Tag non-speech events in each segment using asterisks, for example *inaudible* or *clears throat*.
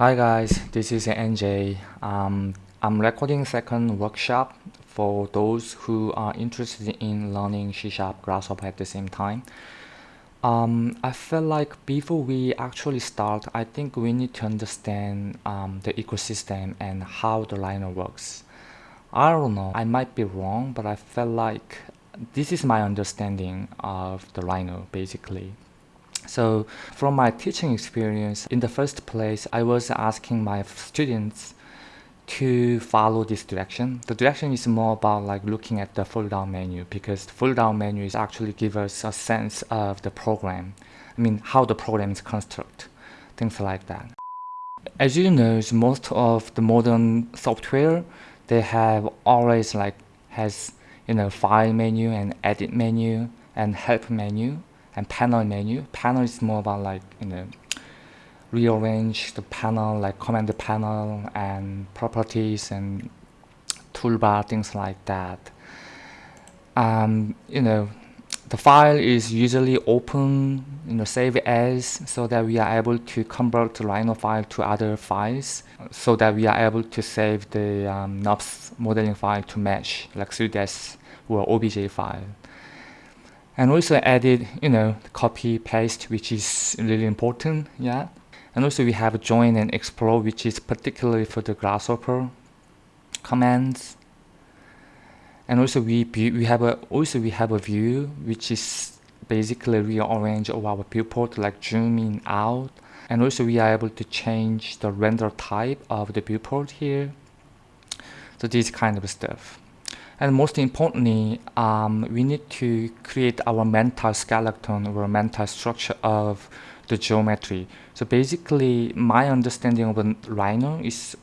Hi guys, this is NJ. Um, I'm recording second workshop for those who are interested in learning C Sharp Grasshopper at the same time. Um, I feel like before we actually start, I think we need to understand um, the ecosystem and how the Rhino works. I don't know, I might be wrong, but I feel like this is my understanding of the Rhino basically. So from my teaching experience, in the first place, I was asking my students to follow this direction. The direction is more about like looking at the fold down menu because the fold down menu is actually give us a sense of the program. I mean, how the program is constructed, things like that. As you know, most of the modern software, they have always like has, you know, file menu and edit menu and help menu and panel menu. Panel is more about like, you know, rearrange the panel, like command the panel and properties and toolbar, things like that. Um, you know, the file is usually open, you know, save as, so that we are able to convert the Rhino file to other files, so that we are able to save the um, modeling file to mesh, like 3ds or OBJ file and also added you know copy paste which is really important yeah. And also we have join and explore which is particularly for the grasshopper commands. And also we we have a also we have a view which is basically rearrange of our viewport like zoom in out. And also we are able to change the render type of the viewport here. So this kind of stuff and most importantly, um, we need to create our mental skeleton or mental structure of the geometry. So basically, my understanding of a Rhino is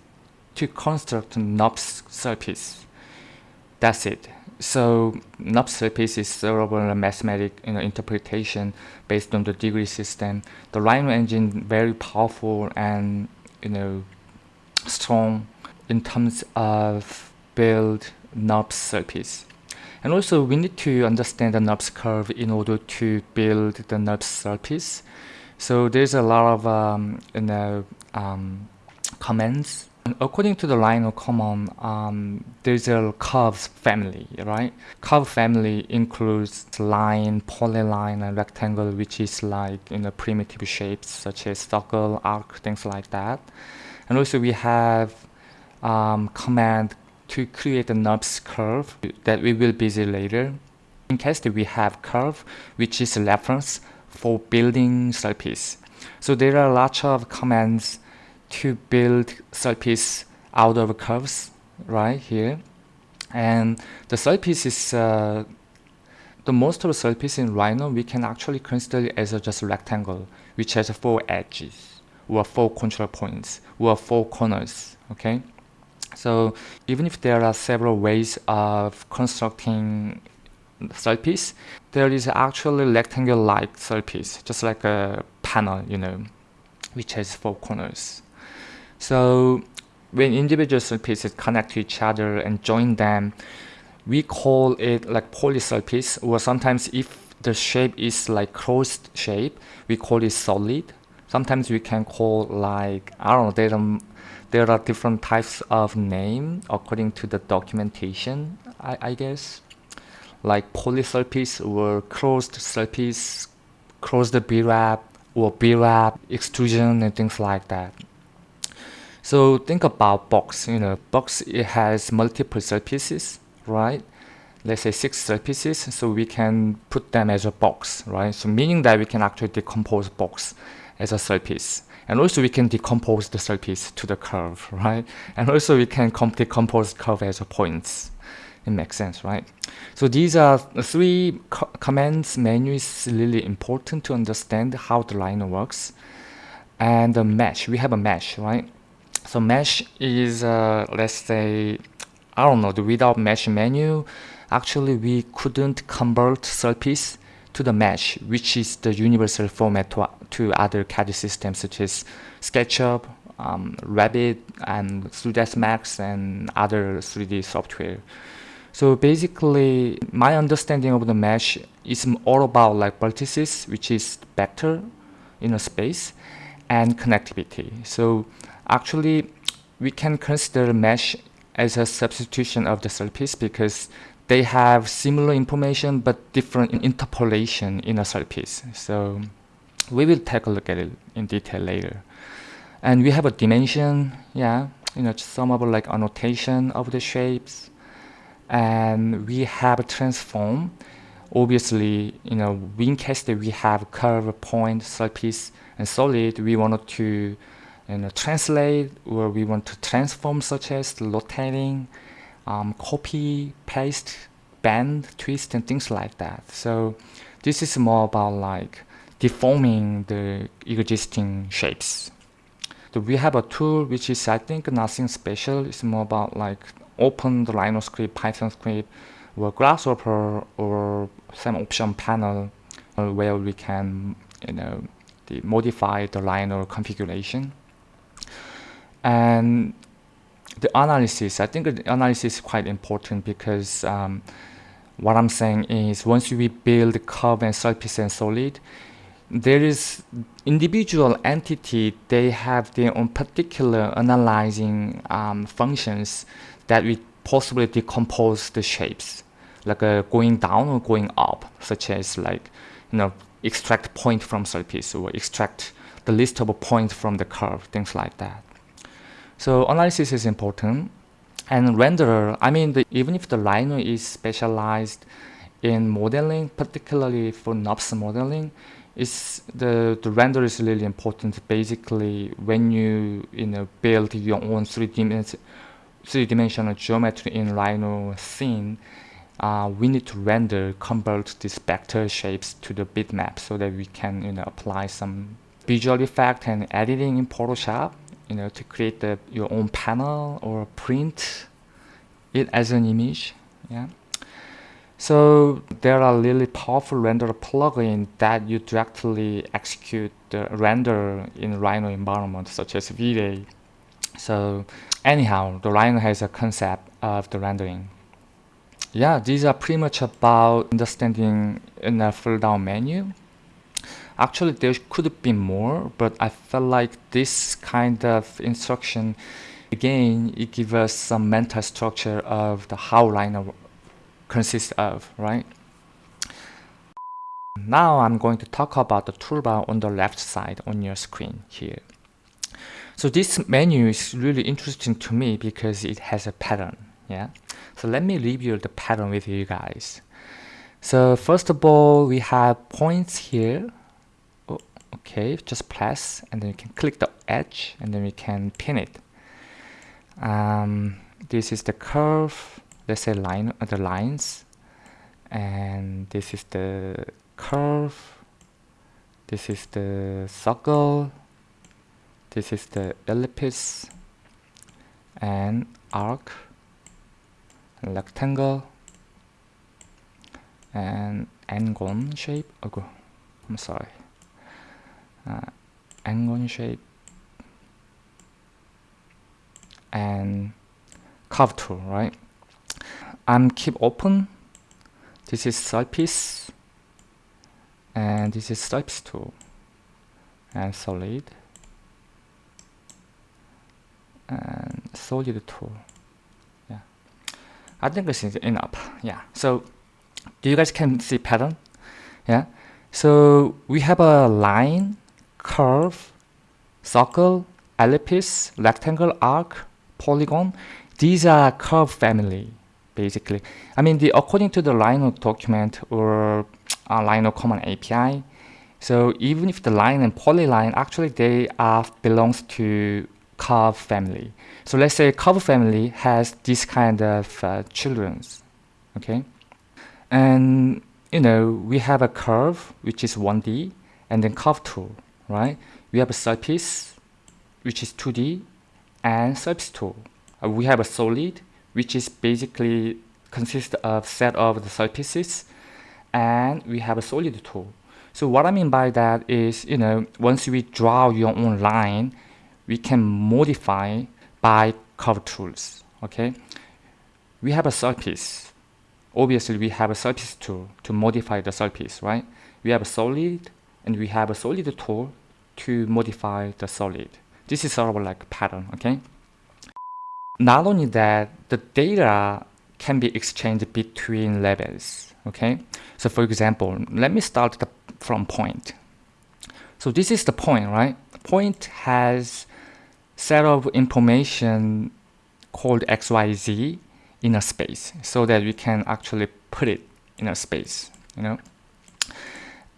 to construct NURBS surface. That's it. So NURBS surface is sort of a mathematical you know, interpretation based on the degree system. The Rhino engine very powerful and you know strong in terms of build NURBS surface. And also we need to understand the NURBS curve in order to build the NURBS surface. So there's a lot of um, you know, um, commands. According to the Rhino command, um, there's a curves family, right? Curve family includes line, polyline, and rectangle, which is like you know primitive shapes such as circle, arc, things like that. And also we have um, command to create a NURBS curve that we will visit later. In case that we have curve, which is a reference for building surface. So there are lots of commands to build surface out of curves right here. And the surface is uh, the most of the surface in Rhino we can actually consider it as a just rectangle which has four edges or four control points or four corners okay so even if there are several ways of constructing surface, there is actually rectangle-like surface, just like a panel, you know, which has four corners. So when individual surfaces connect to each other and join them, we call it like polysurface, or sometimes if the shape is like closed shape, we call it solid. Sometimes we can call like, I don't know, there are different types of name according to the documentation, I, I guess. Like polysurface or closed surface, closed BREP or BREP, extrusion and things like that. So think about box, you know, box it has multiple surfaces, right? Let's say six surfaces, so we can put them as a box, right? So meaning that we can actually decompose box as a surface. And also we can decompose the surface to the curve, right? And also we can decompose curve as a points. It makes sense, right? So these are three co commands menu is really important to understand how the Rhino works. And the mesh, we have a mesh, right? So mesh is, uh, let's say, I don't know, the without mesh menu, actually we couldn't convert surface to the mesh, which is the universal format to, other CAD systems such as SketchUp, um, and 3ds Max, and other 3D software. So basically, my understanding of the mesh is all about like vertices, which is better in a space, and connectivity. So actually, we can consider mesh as a substitution of the surface because they have similar information but different interpolation in a surface. So we will take a look at it in detail later. And we have a dimension, yeah, you know, some of like annotation of the shapes. And we have a transform. Obviously, you know, in case we have curve, point, surface, and solid, we wanted to you know, translate or we want to transform such as rotating, um, copy, paste, bend, twist, and things like that. So this is more about like deforming the existing shapes. So we have a tool which is I think nothing special. It's more about like open the Rhino script, Python script, or Grasshopper or some option panel uh, where we can you know the modify the Rhino configuration. And the analysis, I think the analysis is quite important because um, what I'm saying is once we build curve and surface and solid, there is individual entity, they have their own particular analyzing um, functions that we possibly decompose the shapes, like uh, going down or going up, such as like, you know, extract point from surface or extract the list of points from the curve, things like that. So analysis is important. And renderer, I mean, the, even if the Rhino is specialized in modeling, particularly for NURBS modeling, is the, the render is really important. Basically, when you you know build your own three dimension three dimensional geometry in Rhino scene, uh, we need to render convert these vector shapes to the bitmap so that we can you know apply some visual effect and editing in Photoshop you know to create the, your own panel or print it as an image yeah so there are really powerful render plugins that you directly execute the render in Rhino environment such as V-Ray. So anyhow, the Rhino has a concept of the rendering. Yeah, these are pretty much about understanding in a full down menu. Actually, there could be more, but I felt like this kind of instruction, again, it gives us some mental structure of the how Rhino consists of, right? Now I'm going to talk about the toolbar on the left side on your screen here. So this menu is really interesting to me because it has a pattern, yeah? So let me review the pattern with you guys. So first of all, we have points here. Oh, okay, just press and then you can click the edge and then we can pin it. Um, this is the curve let's say line uh, the lines and this is the curve this is the circle this is the ellipse and arc rectangle and n-gon shape. Oh, I'm sorry. Uh, n-gon shape and curve tool right I'm keep open. This is surface and this is surface tool and solid and solid tool. Yeah, I think this is enough. Yeah, so do you guys can see pattern? Yeah, so we have a line, curve, circle, ellipse, rectangle, arc, polygon. These are curve family basically. I mean, the according to the Rhino document or uh, Rhino Common API, so even if the line and polyline, actually they are belongs to curve family. So let's say curve family has this kind of uh, children's, okay? And you know, we have a curve, which is 1D, and then curve 2, right? We have a surface, which is 2D, and surface 2. Uh, we have a solid, which is basically consists of set of the surfaces and we have a solid tool. So what I mean by that is, you know, once we draw your own line, we can modify by curve tools, okay? We have a surface. Obviously, we have a surface tool to modify the surface, right? We have a solid and we have a solid tool to modify the solid. This is sort of like pattern, okay? Not only that, the data can be exchanged between levels, okay? So for example, let me start the, from point. So this is the point, right? Point has set of information called XYZ in a space so that we can actually put it in a space, you know?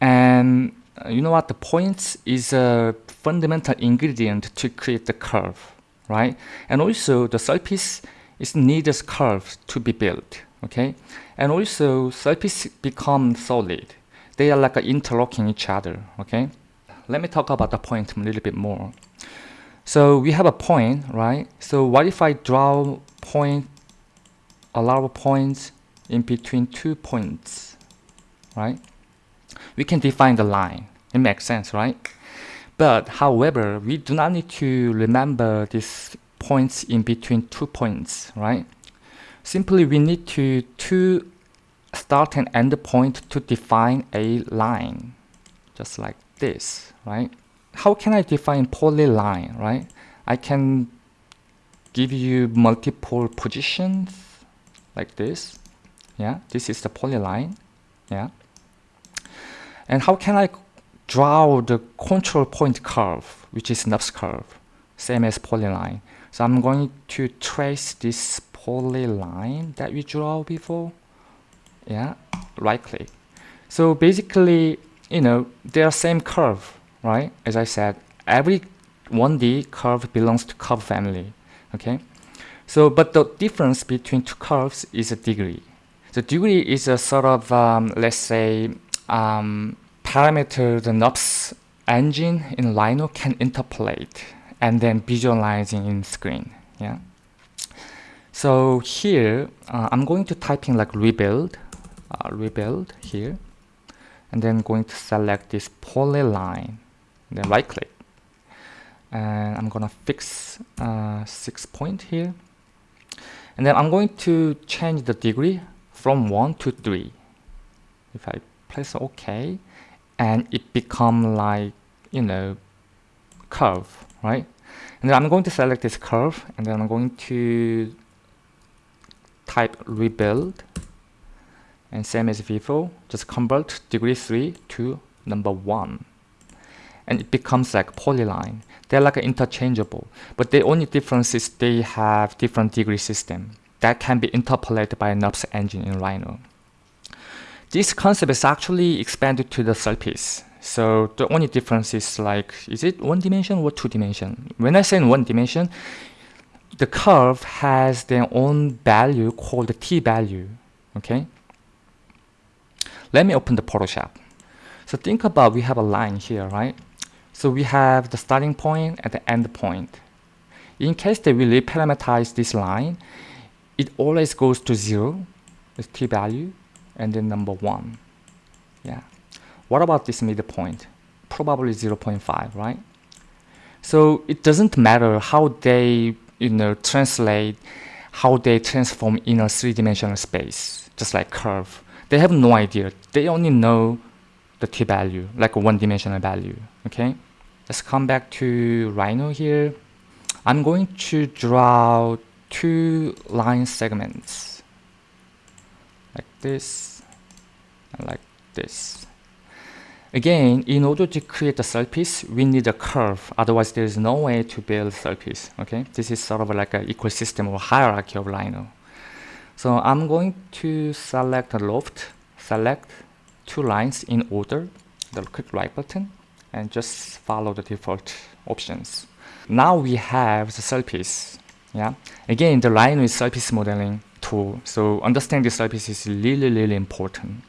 And uh, you know what? The points is a fundamental ingredient to create the curve, right? And also the surface is needs curves to be built, okay? And also surface become solid. They are like interlocking each other, okay? Let me talk about the point a little bit more. So we have a point, right? So what if I draw point, a lot of points in between two points, right? We can define the line. It makes sense, right? But however, we do not need to remember these points in between two points, right? Simply we need to, to start and end point to define a line, just like this, right? how can I define polyline, right? I can give you multiple positions like this. Yeah, this is the polyline. Yeah. And how can I draw the control point curve, which is NURBS curve, same as polyline. So I'm going to trace this polyline that we draw before. Yeah, right click. So basically, you know, they are same curve, right? As I said, every 1D curve belongs to curve family, okay? So, but the difference between two curves is a degree. The degree is a sort of, um, let's say, um, parameter the NURBS engine in Rhino can interpolate and then visualizing in screen, yeah? So here, uh, I'm going to type in like rebuild, uh, rebuild here, and then going to select this polyline then right click. And I'm gonna fix uh, six point here. And then I'm going to change the degree from 1 to 3 if I press OK and it become like you know curve right and then I'm going to select this curve and then I'm going to type rebuild and same as before just convert degree 3 to number 1 and it becomes like polyline. They're like interchangeable, but the only difference is they have different degree system that can be interpolated by NURBS engine in Rhino. This concept is actually expanded to the surface. So the only difference is like, is it one dimension or two dimension? When I say in one dimension, the curve has their own value called the t value, okay? Let me open the Photoshop. So think about we have a line here, right? So we have the starting point and the end point. In case that we reparameterize this line, it always goes to zero, the t value, and then number one. Yeah. What about this midpoint? Probably 0.5, right? So it doesn't matter how they, you know, translate, how they transform in a three-dimensional space, just like curve. They have no idea. They only know the t-value, like a one-dimensional value, okay? Let's come back to Rhino here. I'm going to draw two line segments this like this. Again, in order to create a surface, we need a curve. Otherwise, there is no way to build surface. Okay, this is sort of like an ecosystem or hierarchy of Rhino. So I'm going to select a loft, select two lines in order, the click right button, and just follow the default options. Now we have the surface. Yeah. Again, the Rhino is surface modeling tool. So understanding this surface is really, really important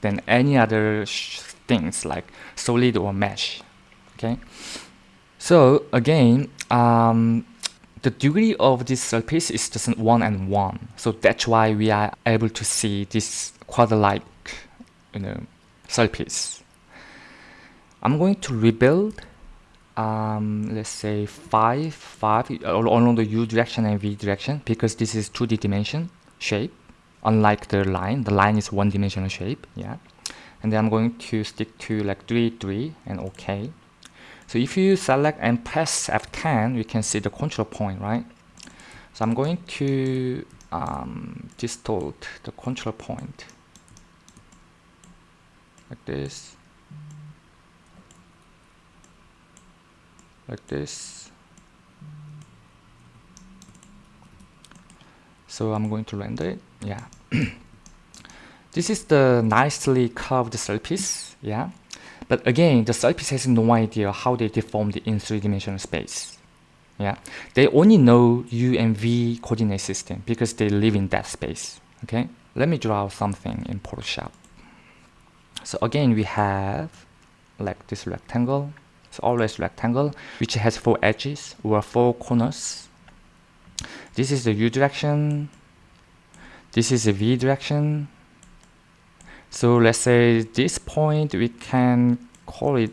than any other things like solid or mesh. Okay. So again, um, the degree of this surface is just one and one. So that's why we are able to see this quad-like, you know, surface. I'm going to rebuild um, let's say 5 5 along the u direction and v direction because this is 2d dimension shape unlike the line. The line is one dimensional shape yeah. And then I'm going to stick to like 3 3 and okay So if you select and press F10, we can see the control point, right? So I'm going to um, distort the control point like this, like this. So I'm going to render it, yeah. *clears throat* this is the nicely curved surface, yeah. But again, the surface has no idea how they deformed in three-dimensional space. Yeah, they only know U and V coordinate system because they live in that space. Okay, let me draw something in Photoshop. So again, we have like this rectangle. It's always rectangle, which has four edges or four corners. This is the U direction. This is the V direction. So let's say this point we can call it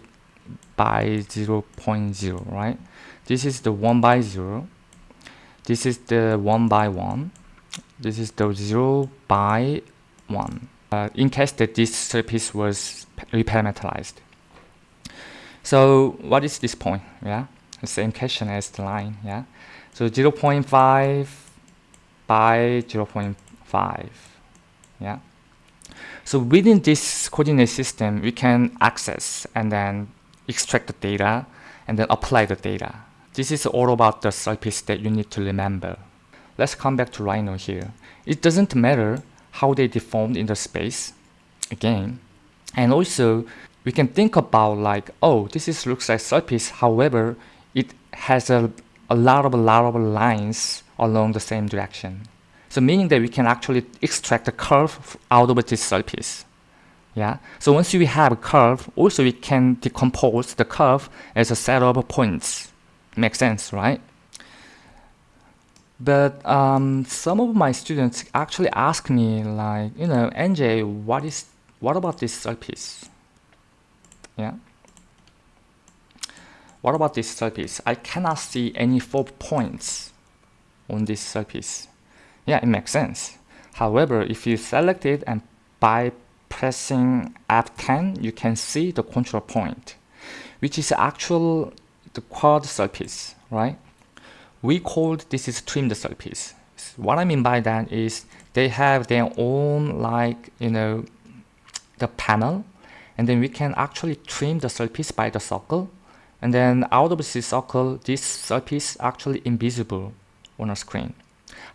by 0, 0.0, right? This is the 1 by 0. This is the 1 by 1. This is the 0 by 1. Uh, in case that this surface was reparameterized. So what is this point? Yeah, the same question as the line. Yeah, so 0 0.5 by 0 0.5. Yeah. So within this coordinate system, we can access and then extract the data and then apply the data. This is all about the surface that you need to remember. Let's come back to Rhino here. It doesn't matter how they deformed in the space, again. And also, we can think about like, oh, this is looks like surface, however, it has a, a lot of, a lot of lines along the same direction. So meaning that we can actually extract the curve out of this surface. Yeah. So once we have a curve, also we can decompose the curve as a set of points. Makes sense, right? But um, some of my students actually ask me like, you know, NJ, what is, what about this surface? Yeah. What about this surface? I cannot see any four points on this surface. Yeah, it makes sense. However, if you select it and by pressing F10, you can see the control point, which is actual the quad surface, right? We called this is trimmed surface. What I mean by that is they have their own like, you know, the panel, and then we can actually trim the surface by the circle, and then out of this circle, this surface actually invisible on a screen.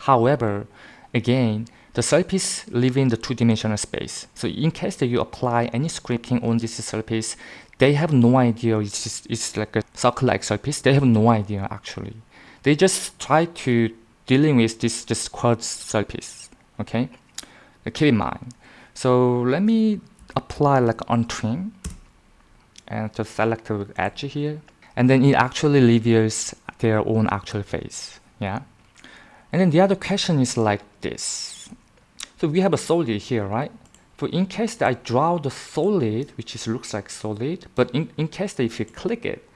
However, again, the surface live in the two-dimensional space. So in case that you apply any scripting on this surface, they have no idea it's, just, it's like a circle-like surface. They have no idea actually. They just try to dealing with this just quad surface. Okay, keep in mind. So let me apply like on trim and just select the edge here, and then it actually reveals their own actual face. Yeah. And then the other question is like this. So we have a solid here, right? So in case that I draw the solid, which is looks like solid, but in, in case that if you click it,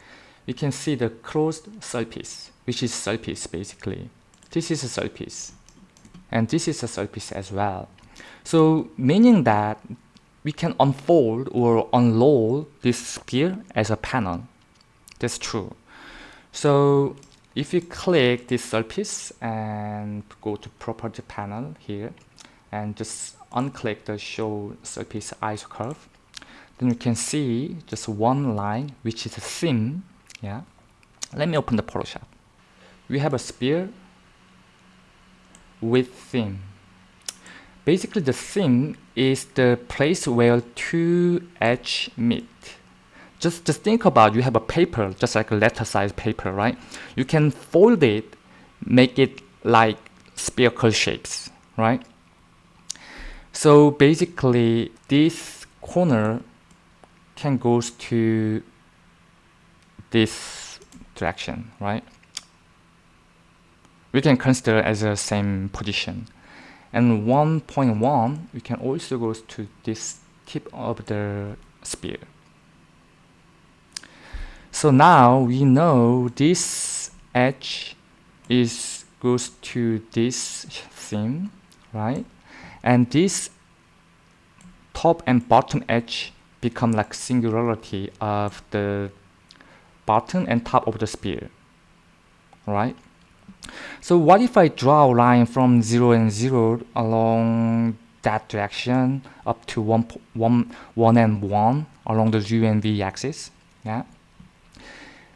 you can see the closed surface, which is surface basically. This is a surface. And this is a surface as well. So meaning that we can unfold or unroll this sphere as a panel. That's true. So if you click this surface and go to property panel here and just unclick the show surface iso curve then you can see just one line which is a seam yeah let me open the photoshop we have a sphere with seam basically the seam is the place where two edge meet. Just just think about you have a paper just like a letter size paper right? You can fold it make it like spherical shapes right? So basically this corner can goes to this direction right? We can consider as the same position and 1.1 we can also go to this tip of the sphere so now we know this edge is goes to this seam, right? And this top and bottom edge become like singularity of the bottom and top of the sphere right so what if I draw a line from 0 and 0 along that direction up to 1, 1, 1 and 1 along the u and v axis? Yeah.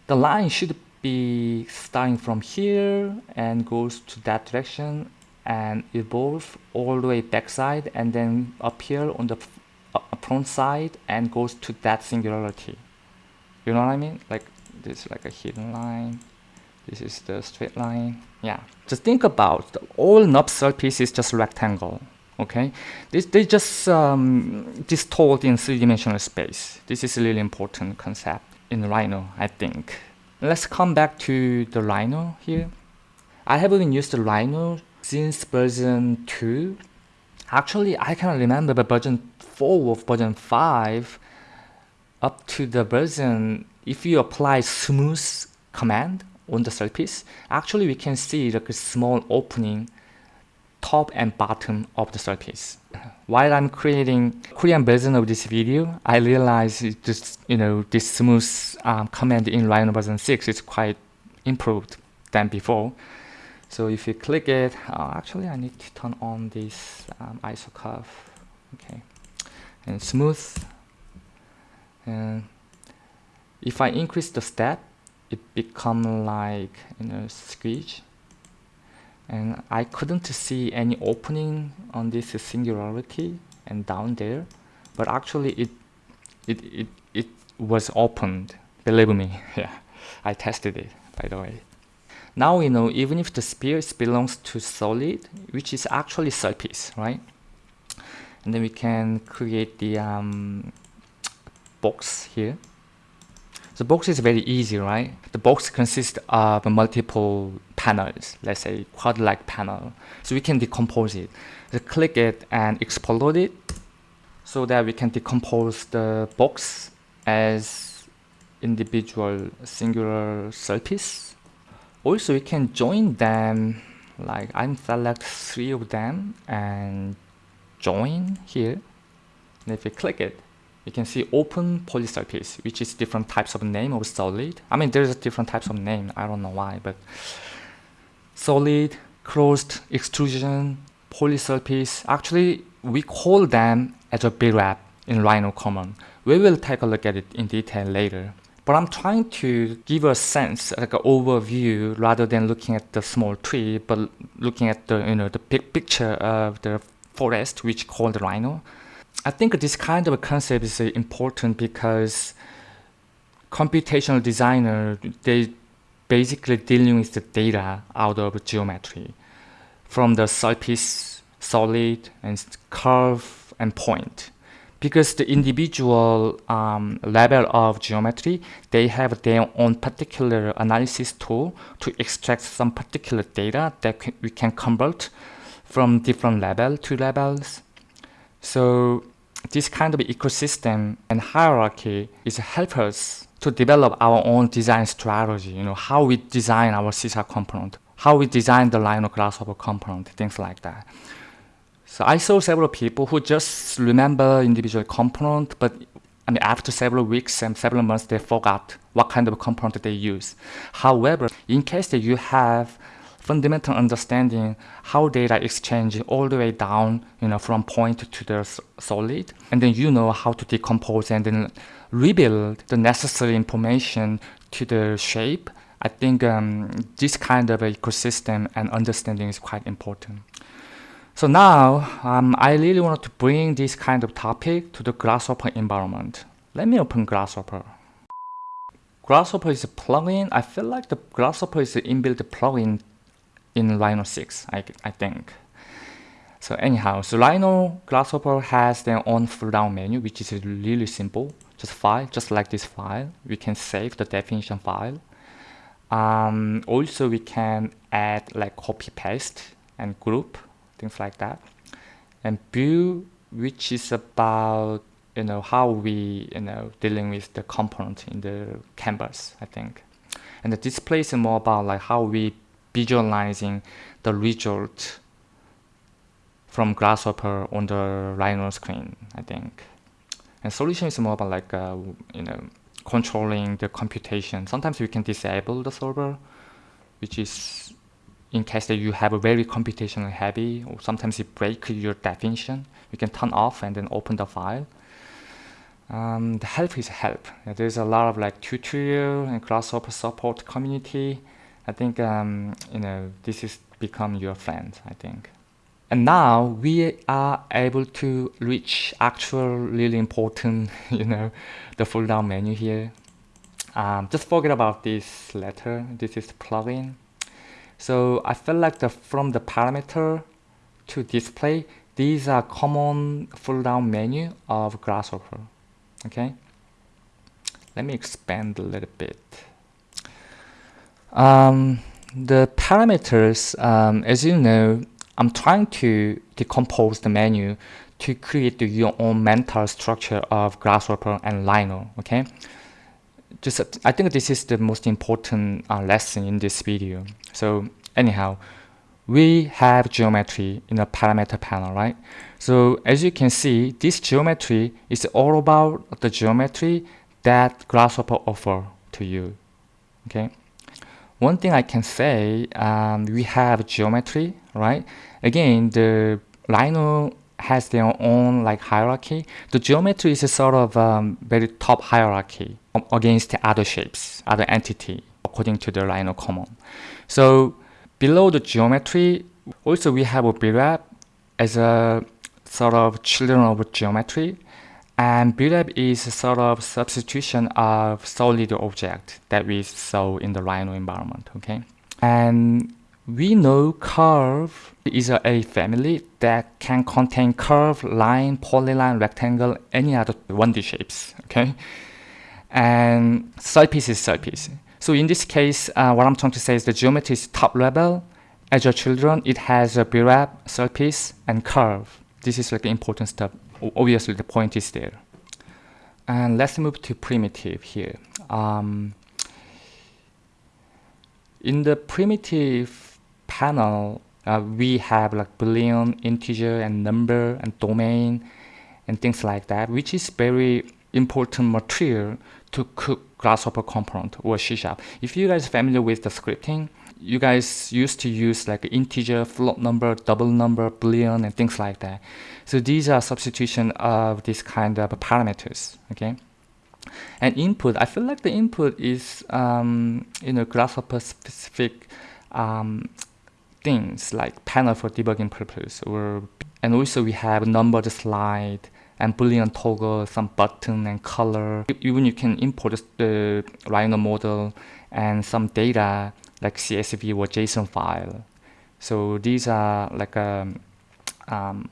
The line should be starting from here and goes to that direction and evolve all the way backside and then up here on the front side and goes to that singularity. You know what I mean? Like this like a hidden line this is the straight line. Yeah. Just think about all knob surface is just rectangle okay? This they just um, distort in three-dimensional space. This is a really important concept in Rhino I think. Let's come back to the Rhino here. I haven't used the Rhino since version 2 actually I can remember the version 4 of version 5 up to the version if you apply smooth command on the surface actually we can see like a small opening top and bottom of the surface while I'm creating Korean version of this video I realized just you know this smooth um, command in Rhino version 6 is quite improved than before. So if you click it uh, actually I need to turn on this um, ISO curve. Okay. And smooth. And if I increase the step it become like you know squeeze and I couldn't see any opening on this singularity and down there but actually it it it, it was opened. Believe me *laughs* yeah I tested it by the way. Now we know even if the sphere belongs to solid which is actually surface right? And then we can create the um, box here the box is very easy, right? The box consists of multiple panels, let's say quad-like panel. So we can decompose it. So click it and explode it so that we can decompose the box as individual singular surface. Also, we can join them, like I'm select three of them and join here. And if you click it, you can see open polysurface, which is different types of name of solid. I mean, there's different types of name. I don't know why, but solid, closed, extrusion, polysurface. Actually, we call them as a BREP in Rhino Common. We will take a look at it in detail later. But I'm trying to give a sense, like an overview, rather than looking at the small tree, but looking at the you know the big picture of the forest, which called Rhino. I think this kind of concept is important because computational designer, they basically dealing with the data out of geometry from the surface, solid, and curve and point. Because the individual um, level of geometry, they have their own particular analysis tool to extract some particular data that we can convert from different level to levels. So this kind of ecosystem and hierarchy is help us to develop our own design strategy, you know, how we design our C# component, how we design the Rhino Grasshopper component, things like that. So I saw several people who just remember individual component, but I mean, after several weeks and several months, they forgot what kind of component they use. However, in case that you have fundamental understanding how data exchange all the way down, you know, from point to the solid, and then you know how to decompose and then rebuild the necessary information to the shape. I think um, this kind of ecosystem and understanding is quite important. So now, um, I really want to bring this kind of topic to the Grasshopper environment. Let me open Grasshopper. Grasshopper is a plugin. I feel like the Grasshopper is an inbuilt plugin in Rhino 6, I, I think. So anyhow, so Rhino Grasshopper has their own pull down menu, which is really simple. Just file, just like this file. We can save the definition file. Um, also, we can add like copy paste and group, things like that. And view, which is about you know how we you know dealing with the component in the canvas, I think. And the display is more about like how we visualizing the result from Grasshopper on the Rhino screen, I think. And solution is more about like, uh, you know, controlling the computation. Sometimes we can disable the solver, which is in case that you have a very computational heavy, or sometimes it breaks your definition. You can turn off and then open the file. Um, the help is help. There's a lot of like tutorial and Grasshopper support community. I think um, you know this is become your friend. I think. And now we are able to reach actual really important, *laughs* you know, the fold down menu here. Um, just forget about this letter. This is plugin. So I feel like the from the parameter to display, these are common fold down menu of Grasshopper. Okay. Let me expand a little bit. Um, the parameters, um, as you know, I'm trying to decompose the menu to create the, your own mental structure of Grasshopper and Rhino, okay? Just, I think this is the most important uh, lesson in this video. So anyhow, we have geometry in the parameter panel, right? So as you can see, this geometry is all about the geometry that Grasshopper offer to you, okay? One thing I can say, um, we have geometry, right? Again, the Rhino has their own like hierarchy. The geometry is a sort of um, very top hierarchy against other shapes, other entity, according to the Rhino common. So below the geometry, also we have a BREP as a sort of children of geometry. And BREP is a sort of substitution of solid object that we saw in the Rhino environment, okay? And we know curve is a, family that can contain curve, line, polyline, rectangle, any other 1D shapes, okay? And surface is surface. So in this case, uh, what I'm trying to say is the geometry is top level. As your children, it has a BREP, surface, and curve. This is like the important stuff obviously the point is there. And let's move to primitive here. Um, in the primitive panel, uh, we have like boolean, integer, and number, and domain, and things like that, which is very important material to cook Grasshopper component or C Sharp. If you guys are familiar with the scripting, you guys used to use like integer, float number, double number, boolean, and things like that. So these are substitution of this kind of parameters, okay? And input, I feel like the input is, um, you know, Grasshopper specific um, things like panel for debugging purpose, or and also we have numbered slide and boolean toggle, some button and color. Even you can import the Rhino model and some data like CSV or JSON file. So these are like a um, um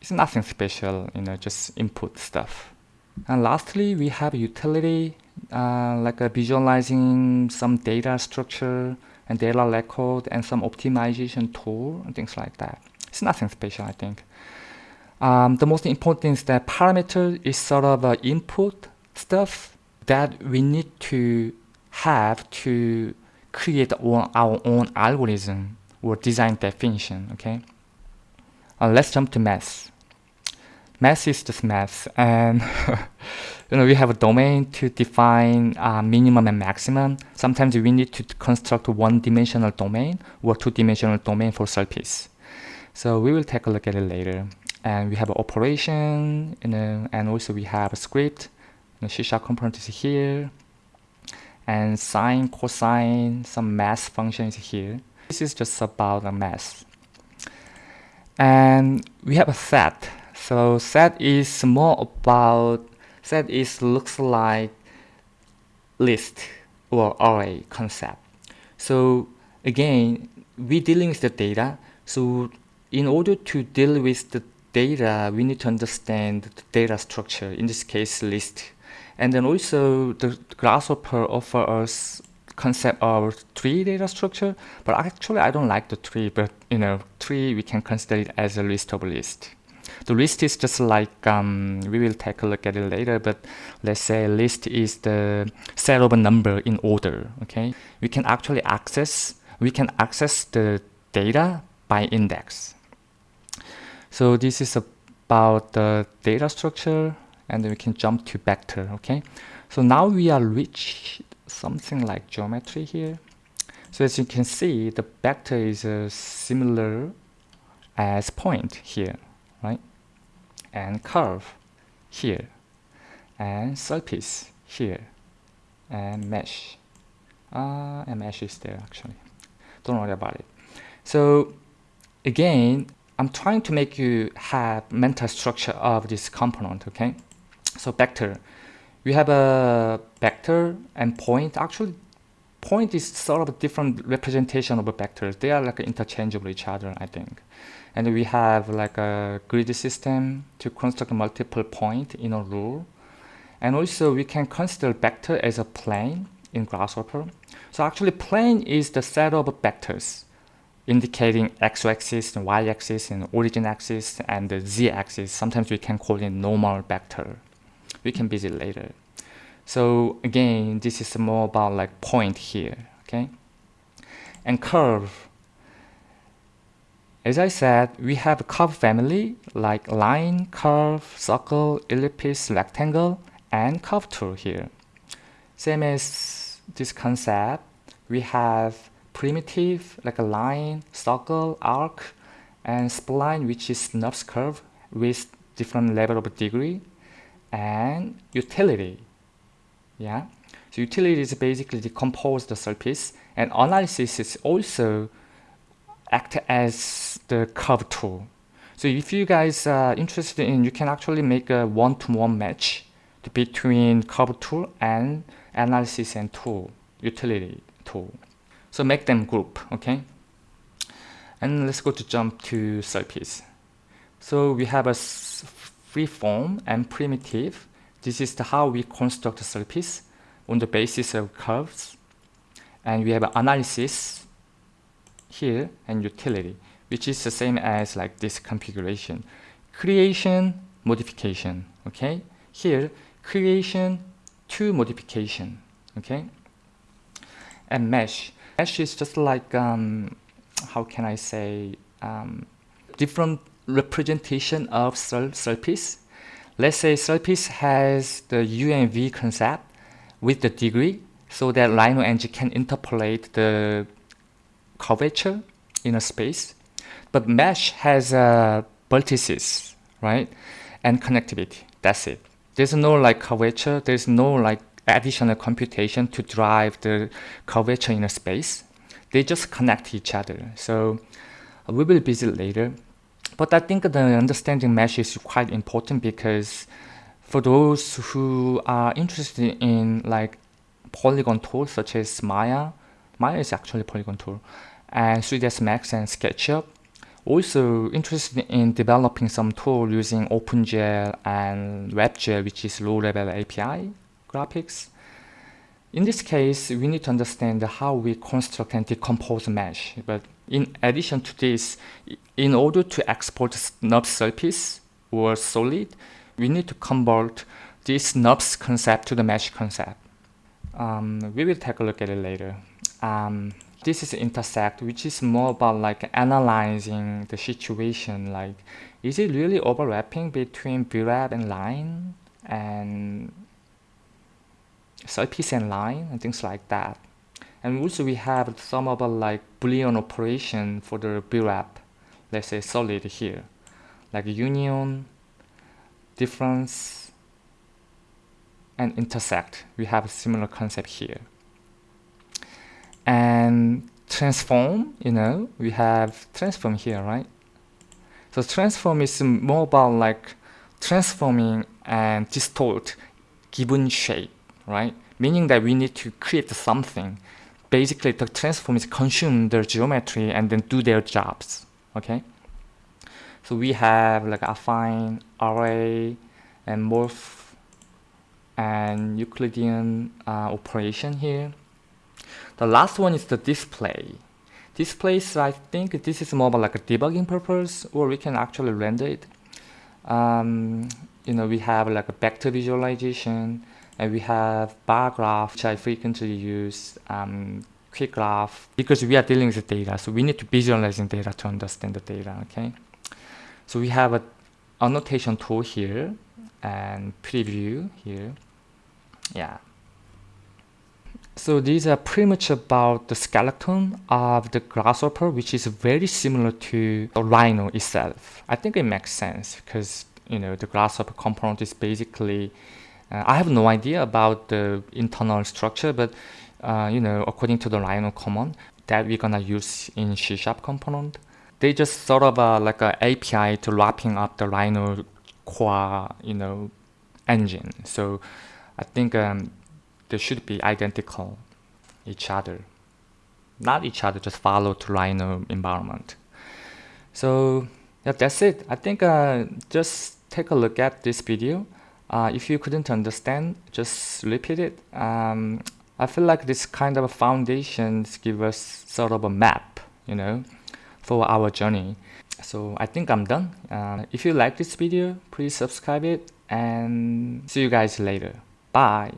it's nothing special, you know, just input stuff. And lastly, we have utility, uh, like a visualizing some data structure and data record and some optimization tool and things like that. It's nothing special, I think. Um, the most important is that parameter is sort of an input stuff that we need to have to create our own algorithm or design definition, okay? Uh, let's jump to math math is just math and *laughs* you know we have a domain to define uh, minimum and maximum. Sometimes we need to construct one dimensional domain or two dimensional domain for surface so we will take a look at it later. And we have an operation you know and also we have a script. The C sharp component is here and sine cosine some math function is here. This is just about the math and we have a set so set is more about set is looks like list or array concept. So again, we dealing with the data. So in order to deal with the data, we need to understand the data structure. In this case, list. And then also the Grasshopper offer us concept of tree data structure, but actually I don't like the tree, but you know, tree we can consider it as a list of list. The list is just like, um, we will take a look at it later, but let's say list is the set of a number in order, okay? We can actually access, we can access the data by index. So this is about the data structure, and then we can jump to vector, okay? So now we are reach something like geometry here. So as you can see, the vector is uh, similar as point here, right? And curve here, and surface here, and mesh. Uh, and mesh is there actually. Don't worry about it. So again, I'm trying to make you have mental structure of this component, okay? So vector, we have a vector and point. Actually, point is sort of a different representation of a vector. They are like interchangeable each other, I think. And we have like a grid system to construct multiple point in a rule. And also we can consider vector as a plane in Grasshopper. So actually plane is the set of vectors indicating x-axis and y-axis and origin axis and the z-axis. Sometimes we can call it normal vector. We can visit later. So again, this is more about like point here, okay? And curve. As I said, we have a curve family like line, curve, circle, ellipse, rectangle, and curve tool here. Same as this concept, we have primitive like a line, circle, arc, and spline which is NURBS curve with different level of degree, and utility. Yeah, so utility is basically decompose the surface, and analysis is also act as the curve tool. So if you guys are interested in, you can actually make a one-to-one -one match between curve tool and analysis and tool, utility tool. So make them group, okay? And let's go to jump to surface. So we have a free form and primitive. This is how we construct surface on the basis of curves. And we have analysis here and utility, which is the same as like this configuration. Creation, modification, okay? Here, creation to modification, okay? And mesh. Mesh is just like, um, how can I say, um, different representation of surface. Let's say surface has the U and V concept with the degree so that Rhino engine can interpolate the curvature in a space. But mesh has uh, vertices, right? And connectivity, that's it. There's no like curvature, there's no like additional computation to drive the curvature in a space. They just connect each other. So we will visit later. But I think the understanding mesh is quite important because for those who are interested in like polygon tools such as Maya, Maya is actually polygon tool, and 3ds Max and SketchUp, also interested in developing some tool using OpenGL and WebGL, which is low-level API graphics. In this case, we need to understand how we construct and decompose mesh. But in addition to this, in order to export NURBS surface or solid, we need to convert this NURBS concept to the mesh concept. Um, we will take a look at it later. Um, this is intersect, which is more about like analyzing the situation. Like, is it really overlapping between BREP and line? And surface and line and things like that. And also we have some of the like Boolean operation for the BREP, let's say solid here, like union, difference, and intersect. We have a similar concept here. And transform, you know, we have transform here, right? So transform is more about like transforming and distort given shape right? Meaning that we need to create something. Basically, the transforms consume their geometry and then do their jobs, okay? So we have like affine, array, and morph, and Euclidean uh, operation here. The last one is the display. Displays, I think this is more about like a debugging purpose, or we can actually render it. Um, you know, we have like a vector visualization, and we have bar graph, which I frequently use, um, quick graph, because we are dealing with data. So we need to visualizing data to understand the data, okay? So we have a annotation tool here and preview here. Yeah. So these are pretty much about the skeleton of the grasshopper, which is very similar to the rhino itself. I think it makes sense because you know the grasshopper component is basically uh, I have no idea about the internal structure, but uh, you know according to the rhino command that we're gonna use in C sharp component, they just sort of uh, like a API to wrapping up the rhino core you know engine. So I think um, they should be identical each other. Not each other just follow to rhino environment. So yeah that's it. I think uh, just take a look at this video uh, if you couldn't understand just repeat it. Um, i feel like this kind of foundations give us sort of a map you know for our journey. So i think i'm done. Uh, if you like this video please subscribe it and see you guys later. Bye